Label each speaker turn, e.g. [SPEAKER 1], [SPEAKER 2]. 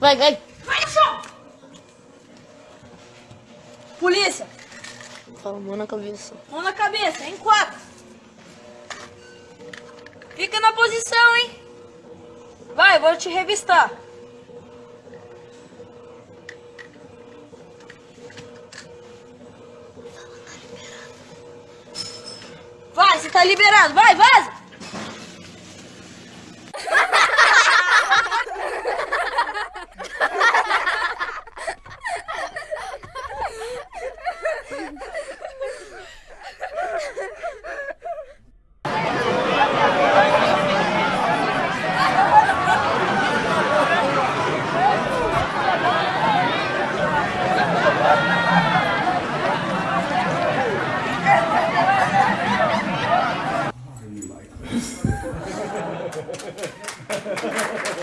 [SPEAKER 1] Vai, vai.
[SPEAKER 2] Vai no chão! Polícia,
[SPEAKER 1] Fala, mão na cabeça.
[SPEAKER 2] mão na cabeça, em quatro. Fica na posição, hein? Vai, vou te revistar. Vai, você tá liberado. Vai, vaza! Thank you.